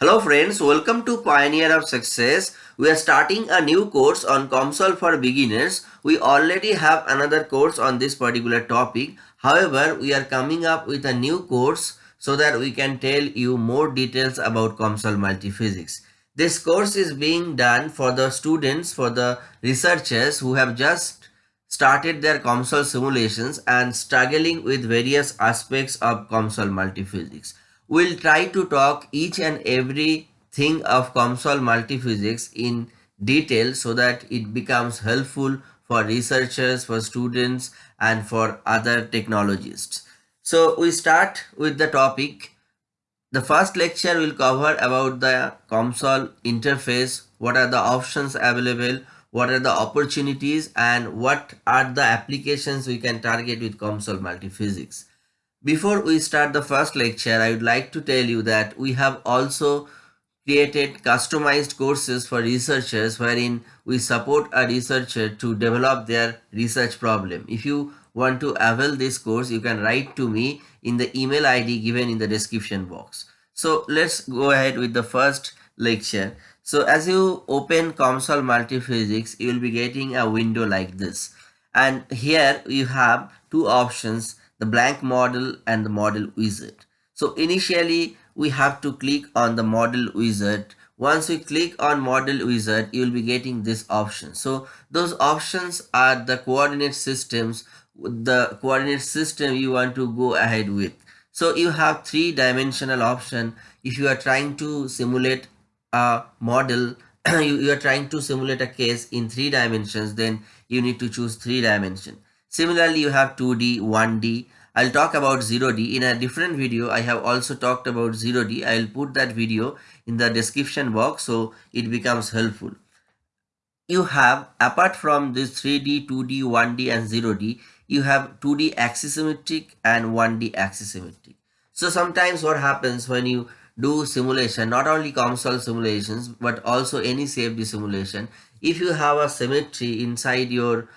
Hello friends, welcome to Pioneer of Success. We are starting a new course on COMSOL for beginners. We already have another course on this particular topic. However, we are coming up with a new course so that we can tell you more details about COMSOL multiphysics. This course is being done for the students, for the researchers who have just started their COMSOL simulations and struggling with various aspects of COMSOL multiphysics. We'll try to talk each and every thing of COMSOL multiphysics in detail so that it becomes helpful for researchers, for students and for other technologists. So we start with the topic. The first lecture will cover about the COMSOL interface, what are the options available, what are the opportunities and what are the applications we can target with COMSOL multiphysics. Before we start the first lecture, I would like to tell you that we have also created customized courses for researchers wherein we support a researcher to develop their research problem. If you want to avail this course, you can write to me in the email ID given in the description box. So let's go ahead with the first lecture. So as you open COMSOL Multiphysics, you will be getting a window like this. And here you have two options the blank model and the model wizard. So initially we have to click on the model wizard. Once we click on model wizard, you will be getting this option. So those options are the coordinate systems, the coordinate system you want to go ahead with. So you have three dimensional option. If you are trying to simulate a model, you, you are trying to simulate a case in three dimensions, then you need to choose three dimension. Similarly, you have 2D, 1D. I'll talk about 0D. In a different video, I have also talked about 0D. I'll put that video in the description box so it becomes helpful. You have, apart from this 3D, 2D, 1D and 0D, you have 2D axisymmetric and 1D axisymmetric. So sometimes what happens when you do simulation, not only COMSOL simulations, but also any CFD simulation, if you have a symmetry inside your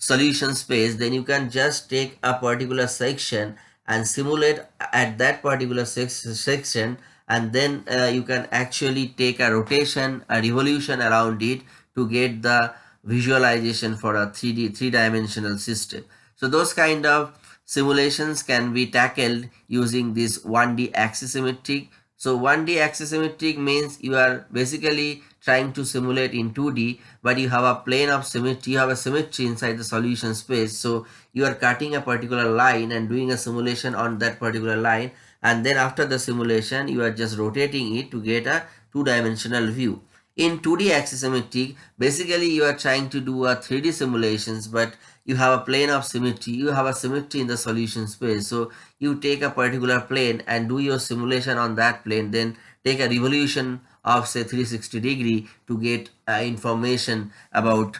solution space then you can just take a particular section and simulate at that particular section and then uh, you can actually take a rotation a revolution around it to get the visualization for a 3d three-dimensional system. So those kind of simulations can be tackled using this 1d axisymmetric so 1d axisymmetric means you are basically trying to simulate in 2D, but you have a plane of symmetry, you have a symmetry inside the solution space. So you are cutting a particular line and doing a simulation on that particular line. And then after the simulation, you are just rotating it to get a two-dimensional view. In 2D axisymmetric, basically you are trying to do a 3D simulations, but you have a plane of symmetry, you have a symmetry in the solution space. So you take a particular plane and do your simulation on that plane, then take a revolution of say 360 degree to get uh, information about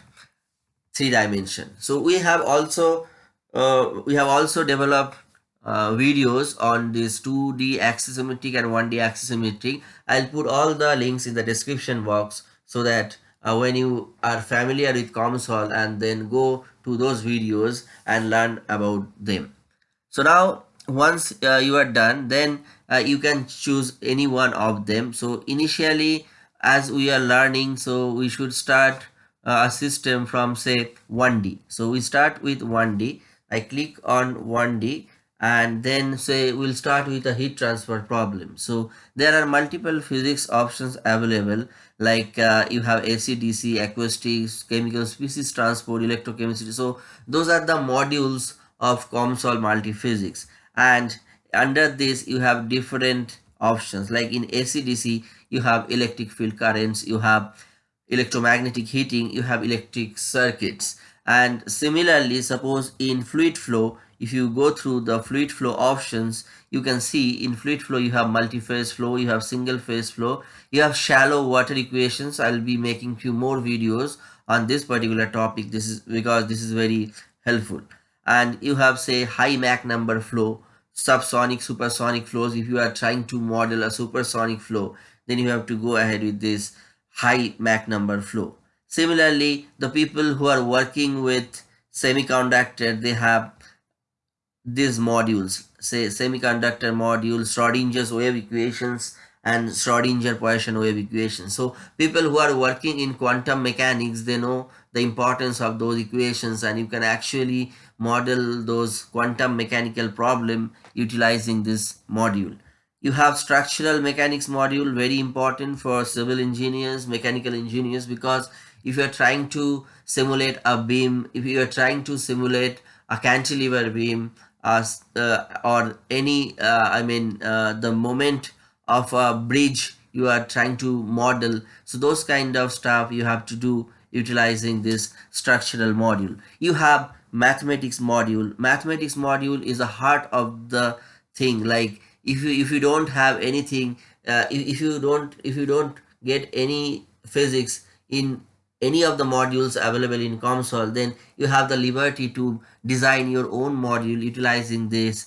three dimension. So we have also uh, we have also developed uh, videos on this 2d axisymmetric and 1d axisymmetric. I'll put all the links in the description box so that uh, when you are familiar with COMSOL and then go to those videos and learn about them. So now once uh, you are done then uh, you can choose any one of them. So initially as we are learning so we should start uh, a system from say 1d so we start with 1d i click on 1d and then say we'll start with a heat transfer problem. So there are multiple physics options available like uh, you have AC, DC, acoustics, chemical species transport, electrochemistry. So those are the modules of COMSOL multiphysics and under this you have different options. Like in ACDC you have electric field currents you have electromagnetic heating you have electric circuits. And similarly suppose in fluid flow if you go through the fluid flow options you can see in fluid flow you have multi-phase flow you have single phase flow you have shallow water equations. I'll be making few more videos on this particular topic. This is because this is very helpful and you have say high Mach number flow subsonic supersonic flows. If you are trying to model a supersonic flow then you have to go ahead with this high Mach number flow. Similarly the people who are working with semiconductor they have these modules. Say semiconductor module Schrodinger's wave equations and Schrodinger Poisson wave equation. So people who are working in quantum mechanics, they know the importance of those equations and you can actually model those quantum mechanical problem utilizing this module. You have structural mechanics module, very important for civil engineers, mechanical engineers, because if you're trying to simulate a beam, if you are trying to simulate a cantilever beam as uh, or any, uh, I mean, uh, the moment of a bridge you are trying to model. So those kind of stuff you have to do utilizing this structural module. You have mathematics module. Mathematics module is the heart of the thing. Like if you if you don't have anything, uh, if, if you don't if you don't get any physics in any of the modules available in COMSOL, then you have the liberty to design your own module utilizing this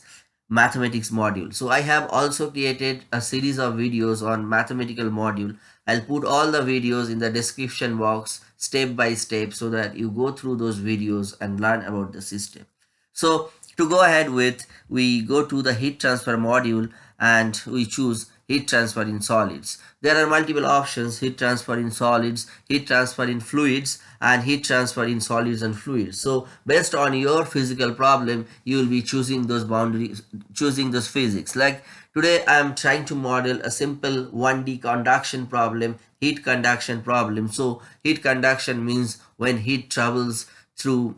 mathematics module. So I have also created a series of videos on mathematical module. I'll put all the videos in the description box step by step so that you go through those videos and learn about the system. So to go ahead with, we go to the heat transfer module and we choose heat transfer in solids. There are multiple options, heat transfer in solids, heat transfer in fluids, and heat transfer in solids and fluids. So based on your physical problem, you will be choosing those boundaries, choosing those physics. Like today, I am trying to model a simple 1D conduction problem, heat conduction problem. So heat conduction means when heat travels through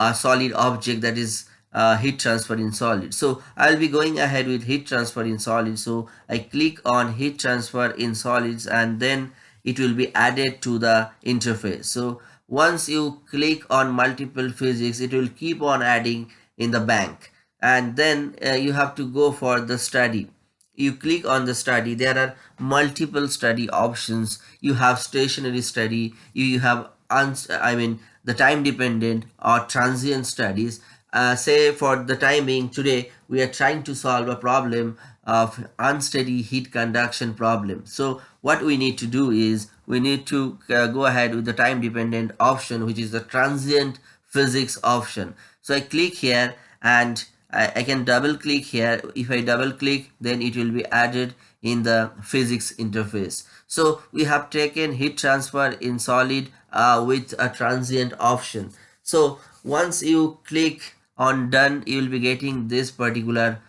a solid object that is uh, heat transfer in solid. So I'll be going ahead with heat transfer in solid. So I click on heat transfer in solids and then it will be added to the interface. So once you click on multiple physics, it will keep on adding in the bank. And then uh, you have to go for the study. You click on the study. There are multiple study options. You have stationary study. You, you have, I mean, the time dependent or transient studies uh, say for the time being today we are trying to solve a problem of unsteady heat conduction problem. So what we need to do is we need to uh, go ahead with the time dependent option which is the transient physics option. So i click here and I, I can double click here. If i double click then it will be added in the physics interface. So we have taken heat transfer in solid uh, with a transient option. So once you click on done you will be getting this particular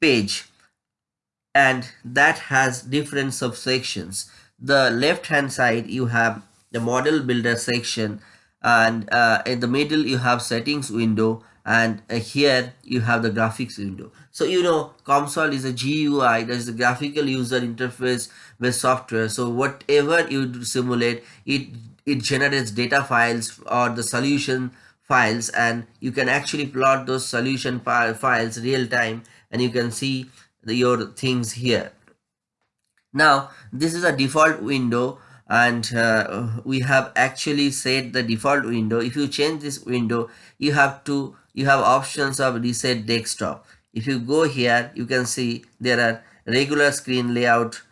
page. And that has different subsections. The left hand side you have the model builder section and uh, in the middle you have settings window and uh, here you have the graphics window. So you know COMSOL is a GUI that is a graphical user interface with software. So whatever you simulate it it generates data files or the solution files and you can actually plot those solution files real time and you can see the, your things here. Now this is a default window and uh, we have actually set the default window. If you change this window you have to you have options of reset desktop. If you go here you can see there are regular screen layout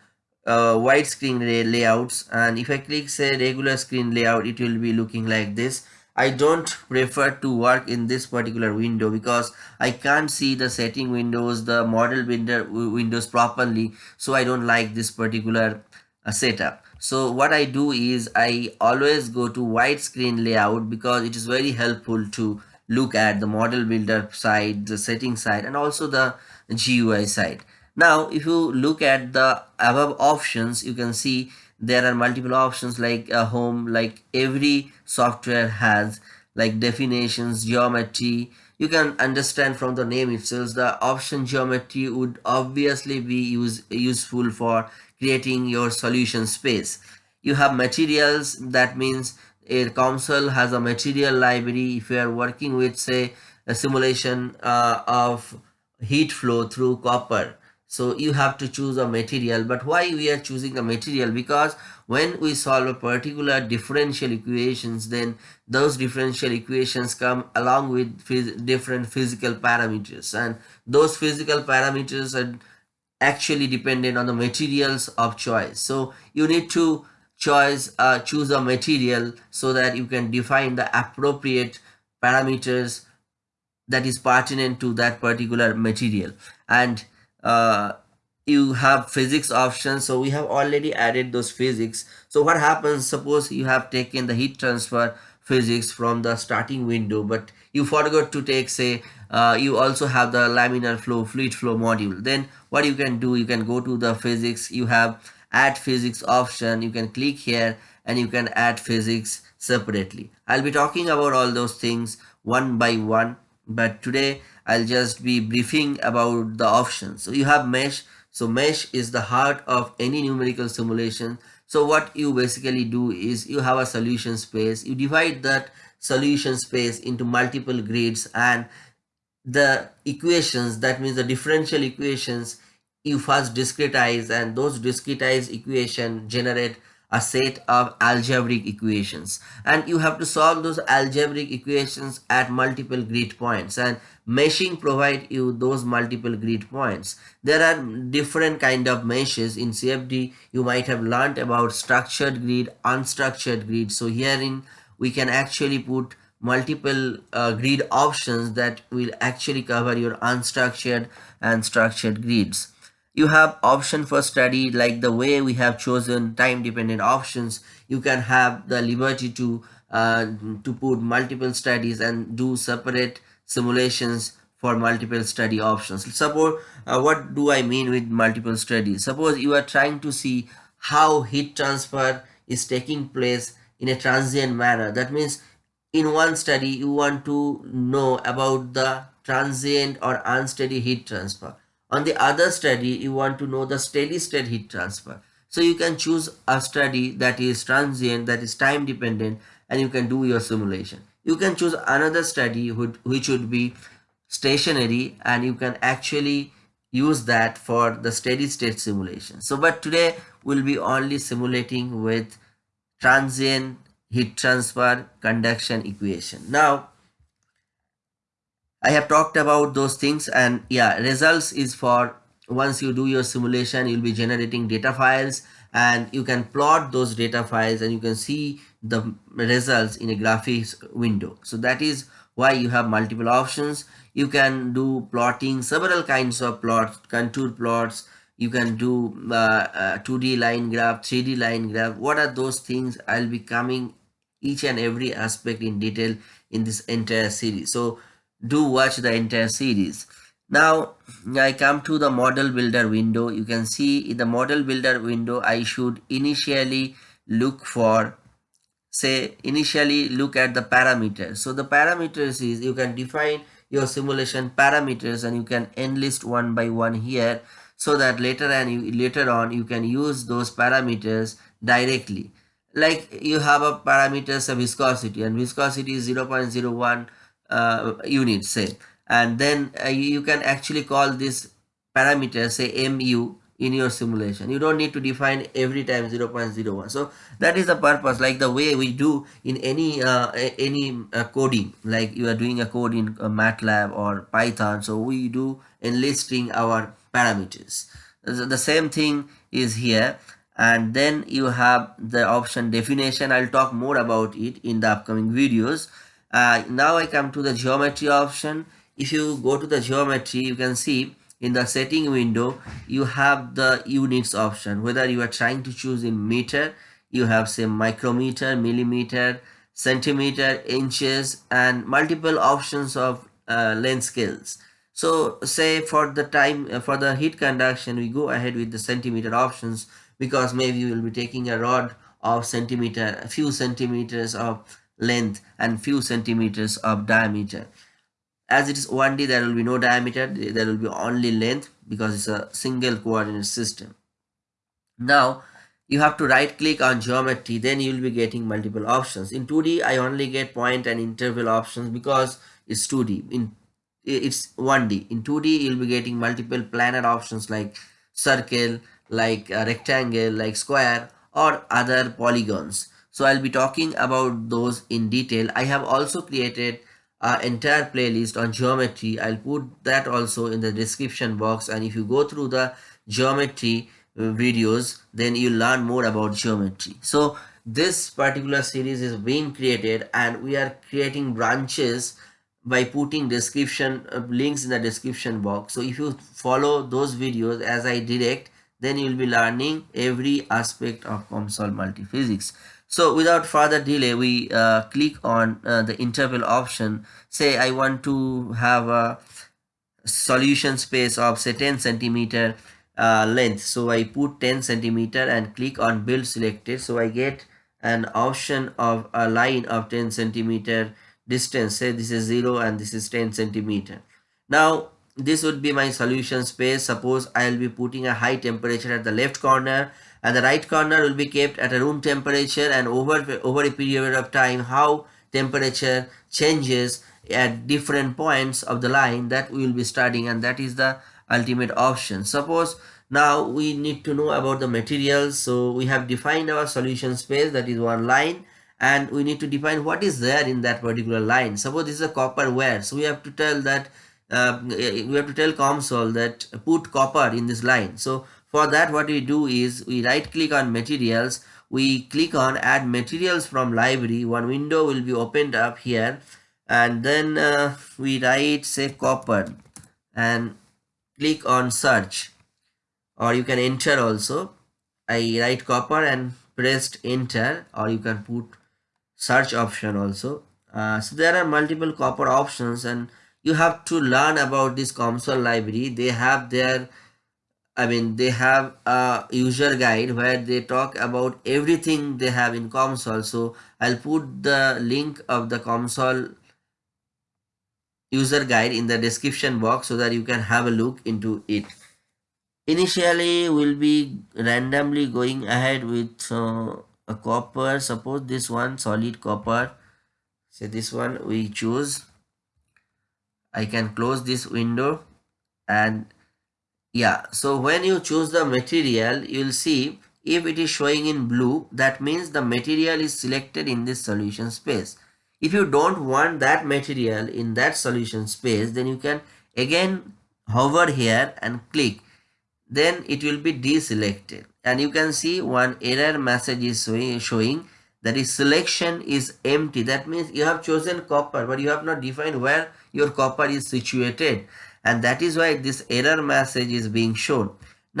uh, widescreen layouts and if I click say regular screen layout it will be looking like this I don't prefer to work in this particular window because I can't see the setting windows, the model window windows properly. So I don't like this particular uh, setup. So what I do is I always go to widescreen layout because it is very helpful to look at the model builder side, the setting side and also the GUI side. Now if you look at the above options you can see there are multiple options like a home like every software has like definitions geometry. You can understand from the name itself. The option geometry would obviously be use, useful for creating your solution space. You have materials that means a COMSOL has a material library. If you are working with say a simulation uh, of heat flow through copper so you have to choose a material. But why we are choosing a material? Because when we solve a particular differential equations then those differential equations come along with phys different physical parameters. And those physical parameters are actually dependent on the materials of choice. So you need to choice uh, choose a material so that you can define the appropriate parameters that is pertinent to that particular material. And uh, you have physics options. So we have already added those physics. So what happens suppose you have taken the heat transfer physics from the starting window but you forgot to take say uh, you also have the laminar flow fluid flow module. Then what you can do you can go to the physics. You have add physics option. You can click here and you can add physics separately. I'll be talking about all those things one by one but today i'll just be briefing about the options. So you have mesh. So mesh is the heart of any numerical simulation. So what you basically do is you have a solution space. You divide that solution space into multiple grids and the equations that means the differential equations you first discretize and those discretized equation generate a set of algebraic equations. And you have to solve those algebraic equations at multiple grid points. And meshing provide you those multiple grid points. There are different kind of meshes. In cfd you might have learned about structured grid unstructured grid. So herein we can actually put multiple uh, grid options that will actually cover your unstructured and structured grids you have option for study like the way we have chosen time dependent options. You can have the liberty to uh, to put multiple studies and do separate simulations for multiple study options. Suppose uh, what do i mean with multiple studies suppose you are trying to see how heat transfer is taking place in a transient manner. That means in one study you want to know about the transient or unsteady heat transfer on the other study, you want to know the steady state heat transfer. So you can choose a study that is transient, that is time dependent, and you can do your simulation. You can choose another study which would be stationary and you can actually use that for the steady state simulation. So but today we'll be only simulating with transient heat transfer conduction equation. Now I have talked about those things and yeah results is for once you do your simulation you'll be generating data files and you can plot those data files and you can see the results in a graphics window. So that is why you have multiple options. You can do plotting several kinds of plots contour plots. You can do uh, uh, 2d line graph 3d line graph. What are those things? I'll be coming each and every aspect in detail in this entire series. So do watch the entire series. Now i come to the model builder window. You can see in the model builder window i should initially look for say initially look at the parameters. So the parameters is you can define your simulation parameters and you can enlist one by one here so that later and later on you can use those parameters directly. Like you have a parameters of viscosity and viscosity is 0 0.01 uh, unit say. And then uh, you can actually call this parameter say mu in your simulation. You don't need to define every time 0.01 so that is the purpose like the way we do in any uh, any uh, coding. Like you are doing a code in uh, matlab or python so we do enlisting our parameters. The same thing is here. And then you have the option definition. I'll talk more about it in the upcoming videos uh, now I come to the geometry option. If you go to the geometry you can see in the setting window you have the units option. Whether you are trying to choose in meter you have say micrometer millimeter centimeter inches and multiple options of uh, length scales. So say for the time uh, for the heat conduction we go ahead with the centimeter options because maybe you will be taking a rod of centimeter a few centimeters of length and few centimeters of diameter. As it is 1d there will be no diameter there will be only length because it's a single coordinate system. Now you have to right click on geometry then you will be getting multiple options. In 2d i only get point and interval options because it's 2d in it's 1d in 2d you'll be getting multiple planar options like circle like uh, rectangle like square or other polygons so I'll be talking about those in detail. I have also created an entire playlist on geometry. I'll put that also in the description box and if you go through the geometry uh, videos then you learn more about geometry. So this particular series is being created and we are creating branches by putting description uh, links in the description box so if you follow those videos as i direct then you will be learning every aspect of COMSOL multiphysics so without further delay we uh, click on uh, the interval option. Say i want to have a solution space of say 10 centimeter uh, length. So i put 10 centimeter and click on build selected so i get an option of a line of 10 centimeter distance. Say this is 0 and this is 10 centimeter. Now this would be my solution space. Suppose i'll be putting a high temperature at the left corner and the right corner will be kept at a room temperature and over over a period of time how temperature changes at different points of the line that we will be studying and that is the ultimate option. Suppose now we need to know about the materials. So we have defined our solution space that is one line and we need to define what is there in that particular line. Suppose this is a copper wire so we have to tell that uh, we have to tell COMSOL that put copper in this line. So for that what we do is we right click on materials. We click on add materials from library. One window will be opened up here. And then uh, we write say copper and click on search. Or you can enter also. I write copper and pressed enter. Or you can put search option also. Uh, so there are multiple copper options and you have to learn about this COMSOL library. They have their I mean they have a user guide where they talk about everything they have in COMSOL. So I'll put the link of the COMSOL user guide in the description box so that you can have a look into it. Initially we'll be randomly going ahead with uh, a copper. Suppose this one solid copper. Say this one we choose. I can close this window and yeah so when you choose the material you'll see if it is showing in blue that means the material is selected in this solution space. If you don't want that material in that solution space then you can again hover here and click. Then it will be deselected. And you can see one error message is showing that is selection is empty. That means you have chosen copper but you have not defined where your copper is situated and that is why this error message is being shown.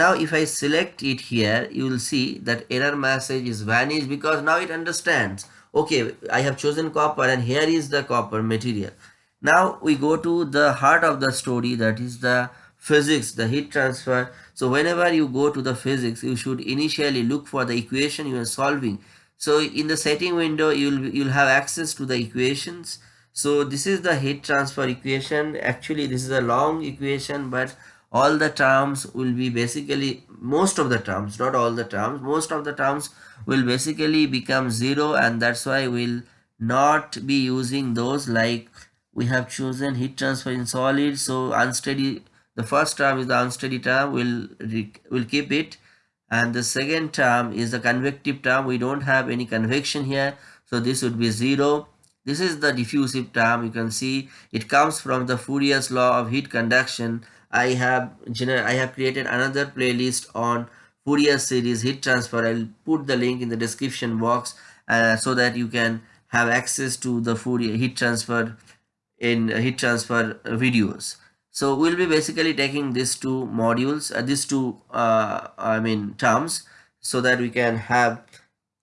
Now if i select it here you will see that error message is vanished because now it understands. Okay i have chosen copper and here is the copper material. Now we go to the heart of the story that is the physics the heat transfer. So whenever you go to the physics you should initially look for the equation you are solving. So in the setting window you'll you'll have access to the equations so this is the heat transfer equation. Actually this is a long equation but all the terms will be basically most of the terms not all the terms most of the terms will basically become zero and that's why we'll not be using those. Like we have chosen heat transfer in solid so unsteady the first term is the unsteady term we'll will keep it. And the second term is the convective term. We don't have any convection here so this would be zero this is the diffusive term you can see it comes from the Fourier's law of heat conduction I have I have created another playlist on Fourier series heat transfer. I'll put the link in the description box uh, so that you can have access to the Fourier heat transfer in heat transfer videos. So we'll be basically taking these two modules, uh, these two uh, I mean terms so that we can have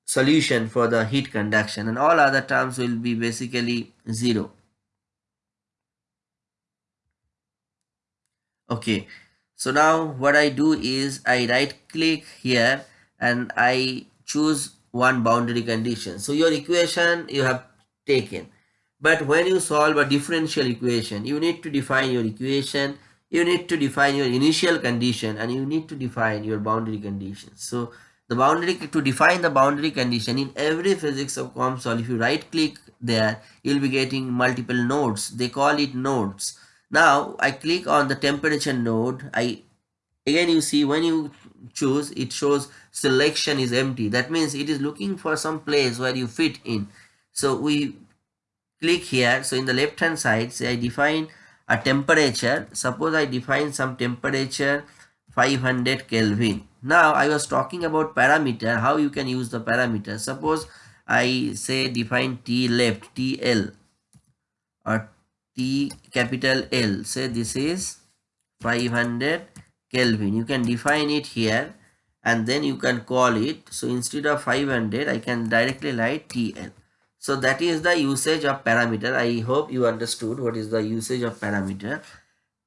solution for the heat conduction and all other terms will be basically zero. okay so now what I do is I right click here and I choose one boundary condition so your equation you have taken but when you solve a differential equation you need to define your equation you need to define your initial condition and you need to define your boundary conditions so the boundary to define the boundary condition in every physics of COMSOL if you right click there you'll be getting multiple nodes they call it nodes now I click on the temperature node. I again you see when you choose it shows selection is empty. That means it is looking for some place where you fit in. So we click here. So in the left hand side say I define a temperature. Suppose I define some temperature 500 Kelvin. Now I was talking about parameter how you can use the parameter. Suppose I say define T left TL or T capital L. Say this is 500 Kelvin. You can define it here and then you can call it. So instead of 500 I can directly write TL so that is the usage of parameter. I hope you understood what is the usage of parameter.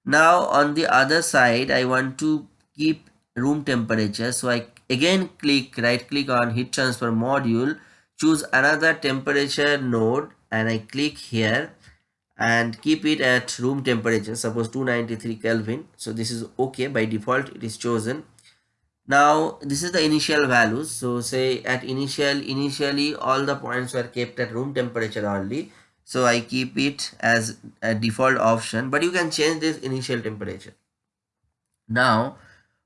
Now on the other side I want to keep room temperature. So I again click right click on heat transfer module choose another temperature node and I click here and keep it at room temperature suppose 293 Kelvin. So this is okay. By default it is chosen. Now this is the initial values. So say at initial initially all the points were kept at room temperature only. So I keep it as a default option. But you can change this initial temperature. Now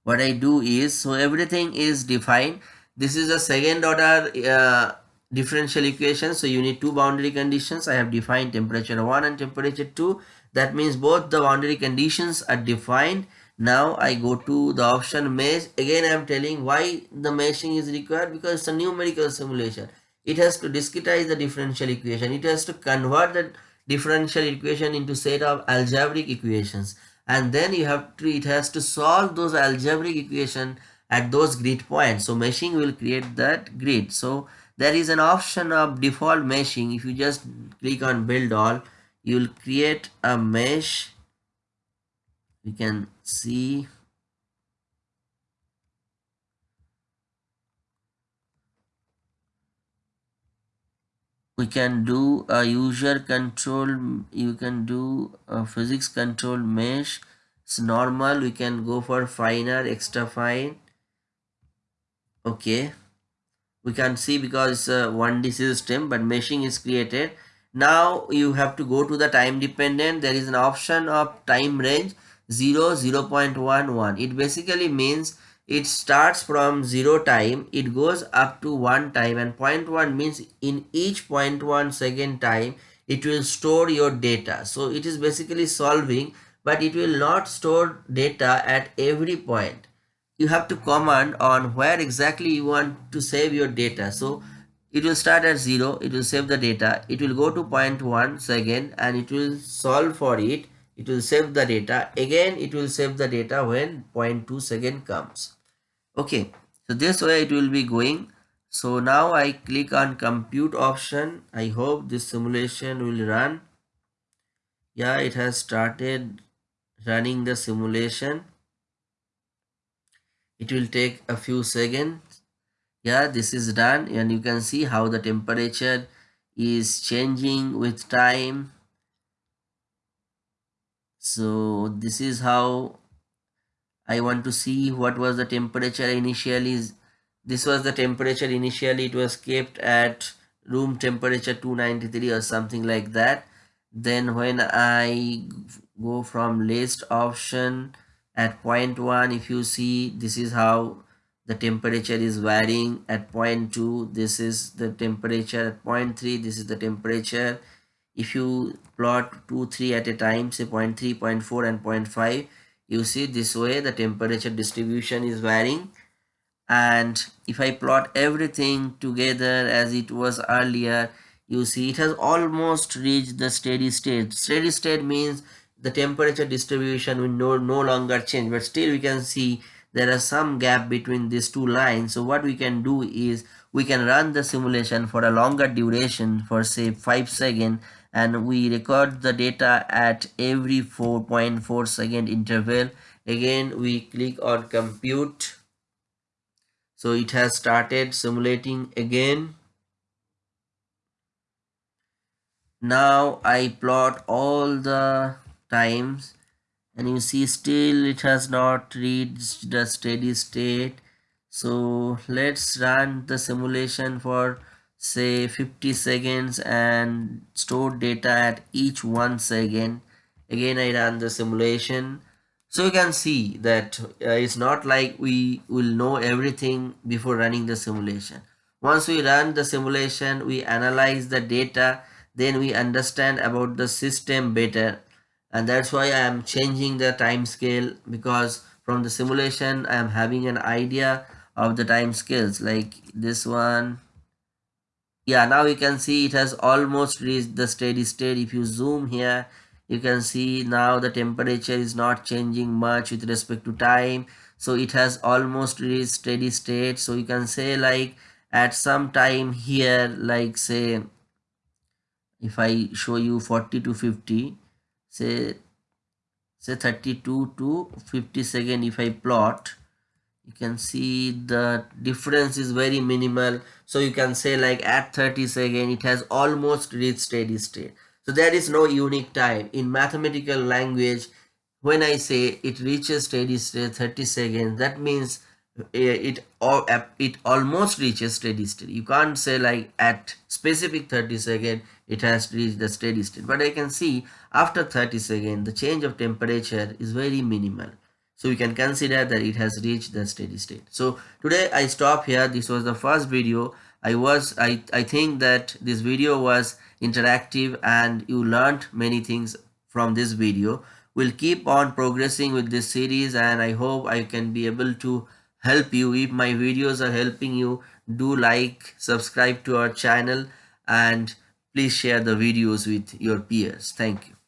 what I do is so everything is defined. This is a second order uh, differential equation. So you need two boundary conditions. I have defined temperature 1 and temperature 2 that means both the boundary conditions are defined. Now i go to the option mesh. Again i am telling why the meshing is required because it's a numerical simulation. It has to discretize the differential equation. It has to convert the differential equation into set of algebraic equations and then you have to it has to solve those algebraic equation at those grid points. So meshing will create that grid. So there is an option of default meshing. If you just click on build all you will create a mesh. You can see we can do a user control you can do a physics control mesh it's normal we can go for finer extra fine okay we can see because it's a 1D system but meshing is created. Now you have to go to the time dependent. There is an option of time range 0, 0 0.11. It basically means it starts from 0 time, it goes up to 1 time and 0.1 means in each 0.1 second time it will store your data. So it is basically solving but it will not store data at every point. You have to command on where exactly you want to save your data. So it will start at 0 it will save the data it will go to 0.1 second and it will solve for it it will save the data. Again it will save the data when 0.2 second comes. Okay so this way it will be going. So now i click on compute option. I hope this simulation will run. Yeah it has started running the simulation. It will take a few seconds. Yeah this is done and you can see how the temperature is changing with time so this is how I want to see what was the temperature initially. This was the temperature initially. It was kept at room temperature 293 or something like that. Then when I go from list option at point 1 if you see this is how the temperature is varying at point 2 this is the temperature at point 3 this is the temperature if you plot 2 3 at a time say point 3 point 4 and point 5 you see this way the temperature distribution is varying. And if I plot everything together as it was earlier you see it has almost reached the steady state. Steady state means the temperature distribution will no, no longer change but still we can see there is some gap between these two lines. So what we can do is we can run the simulation for a longer duration for say 5 seconds and we record the data at every 4.4 second interval. Again we click on compute. So it has started simulating again. Now I plot all the times and you see still it has not reached the steady state. So let's run the simulation for say 50 seconds and store data at each one second. Again I run the simulation. So you can see that uh, it's not like we will know everything before running the simulation. Once we run the simulation we analyze the data then we understand about the system better. And that's why I am changing the time scale because from the simulation I am having an idea of the time scales. Like this one yeah now you can see it has almost reached the steady state. If you zoom here you can see now the temperature is not changing much with respect to time. So it has almost reached steady state. So you can say like at some time here like say if I show you 40 to 50 say say 32 to 50 second if I plot you can see the difference is very minimal. So you can say like at 30 second it has almost reached steady state. So there is no unique time. In mathematical language when I say it reaches steady state 30 seconds that means eh, it or it almost reaches steady state. You can't say like at specific 30 second it has reached the steady state. But I can see after 30 second the change of temperature is very minimal so we can consider that it has reached the steady state. So today I stop here. This was the first video. I was I, I think that this video was interactive and you learned many things from this video. We'll keep on progressing with this series and I hope I can be able to help you. If my videos are helping you do like subscribe to our channel and please share the videos with your peers. Thank you